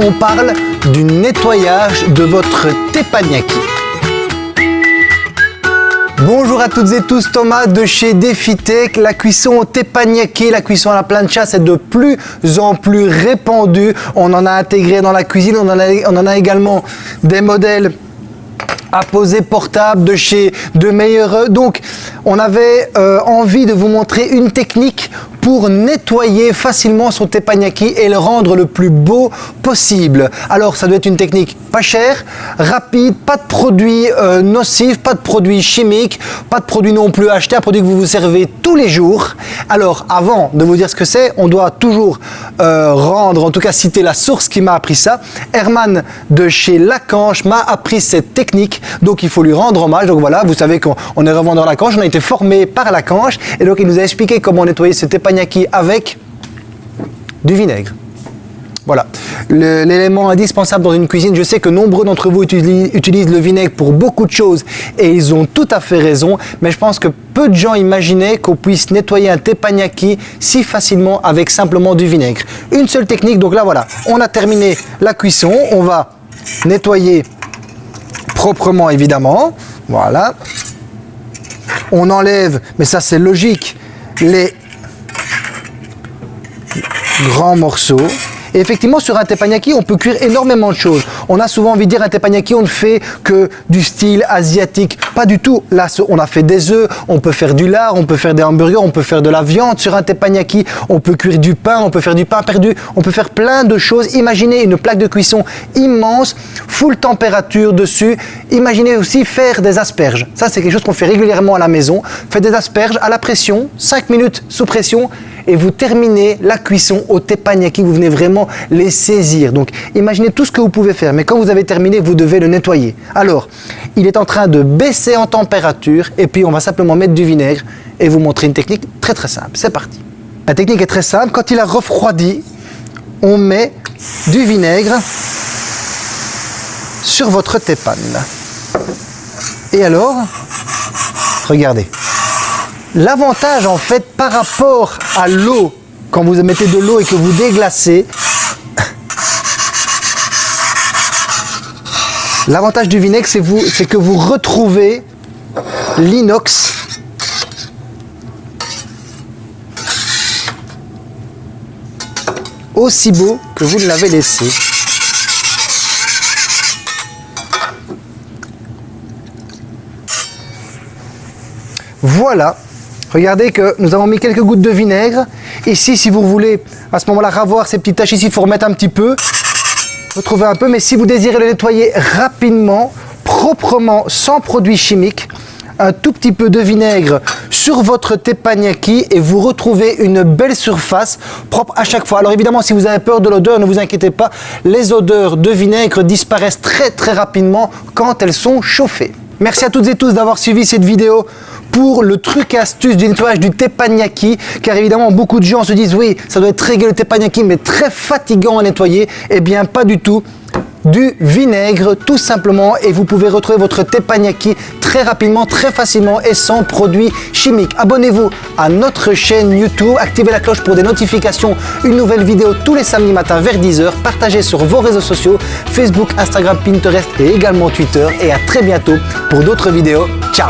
on parle du nettoyage de votre teppanyaki. Bonjour à toutes et tous, Thomas de chez DefiTech. La cuisson au la cuisson à la plancha, c'est de plus en plus répandu. On en a intégré dans la cuisine, on en a, on en a également des modèles à poser portable de chez De Meilleur. Donc, on avait euh, envie de vous montrer une technique pour nettoyer facilement son teppanyaki et le rendre le plus beau possible. Alors ça doit être une technique pas chère, rapide, pas de produits euh, nocifs, pas de produits chimiques, pas de produits non plus achetés, un produit que vous vous servez tous les jours. Alors avant de vous dire ce que c'est, on doit toujours euh, rendre, en tout cas citer la source qui m'a appris ça. Herman de chez Lacanche m'a appris cette technique, donc il faut lui rendre hommage. Donc voilà, vous savez qu'on est revendeur Lacanche, on a été formé par Lacanche et donc il nous a expliqué comment nettoyer ce teppanyaki avec du vinaigre. Voilà, l'élément indispensable dans une cuisine, je sais que nombreux d'entre vous utilisent, le vinaigre pour beaucoup de choses et ils ont tout à fait raison, mais je pense que peu de gens imaginaient qu'on puisse nettoyer un teppanyaki si facilement avec simplement du vinaigre. Une seule technique, donc là voilà, on a terminé la cuisson, on va nettoyer proprement évidemment, voilà. On enlève, mais ça c'est logique, les grands morceaux. Et effectivement, sur un teppanyaki, on peut cuire énormément de choses. On a souvent envie de dire un teppanyaki, on ne fait que du style asiatique. Pas du tout. Là, on a fait des œufs, on peut faire du lard, on peut faire des hamburgers, on peut faire de la viande sur un teppanyaki, on peut cuire du pain, on peut faire du pain perdu, on peut faire plein de choses. Imaginez une plaque de cuisson immense, full température dessus. Imaginez aussi faire des asperges. Ça, c'est quelque chose qu'on fait régulièrement à la maison. Faites des asperges à la pression, 5 minutes sous pression, et vous terminez la cuisson au teppanyaki, vous venez vraiment les saisir. Donc imaginez tout ce que vous pouvez faire, mais quand vous avez terminé, vous devez le nettoyer. Alors, il est en train de baisser en température et puis on va simplement mettre du vinaigre et vous montrer une technique très très simple. C'est parti. La technique est très simple, quand il a refroidi, on met du vinaigre sur votre teppan. Et alors, regardez, L'avantage en fait par rapport à l'eau, quand vous mettez de l'eau et que vous déglacez, l'avantage du vinaigre c'est que vous retrouvez l'inox aussi beau que vous l'avez laissé. Voilà, Regardez que nous avons mis quelques gouttes de vinaigre. Ici, si vous voulez à ce moment-là ravoir ces petites taches ici, il faut remettre un petit peu. Retrouver un peu, mais si vous désirez le nettoyer rapidement, proprement, sans produits chimiques, un tout petit peu de vinaigre sur votre teppanyaki et vous retrouvez une belle surface propre à chaque fois. Alors évidemment, si vous avez peur de l'odeur, ne vous inquiétez pas, les odeurs de vinaigre disparaissent très très rapidement quand elles sont chauffées. Merci à toutes et tous d'avoir suivi cette vidéo pour le truc astuce du nettoyage du teppanyaki car évidemment beaucoup de gens se disent oui ça doit être très gai le teppanyaki mais très fatigant à nettoyer. Eh bien pas du tout. Du vinaigre tout simplement et vous pouvez retrouver votre teppanyaki très rapidement, très facilement et sans produits chimiques. Abonnez-vous à notre chaîne YouTube, activez la cloche pour des notifications, une nouvelle vidéo tous les samedis matins vers 10h, partagez sur vos réseaux sociaux, Facebook, Instagram, Pinterest et également Twitter. Et à très bientôt pour d'autres vidéos. Ciao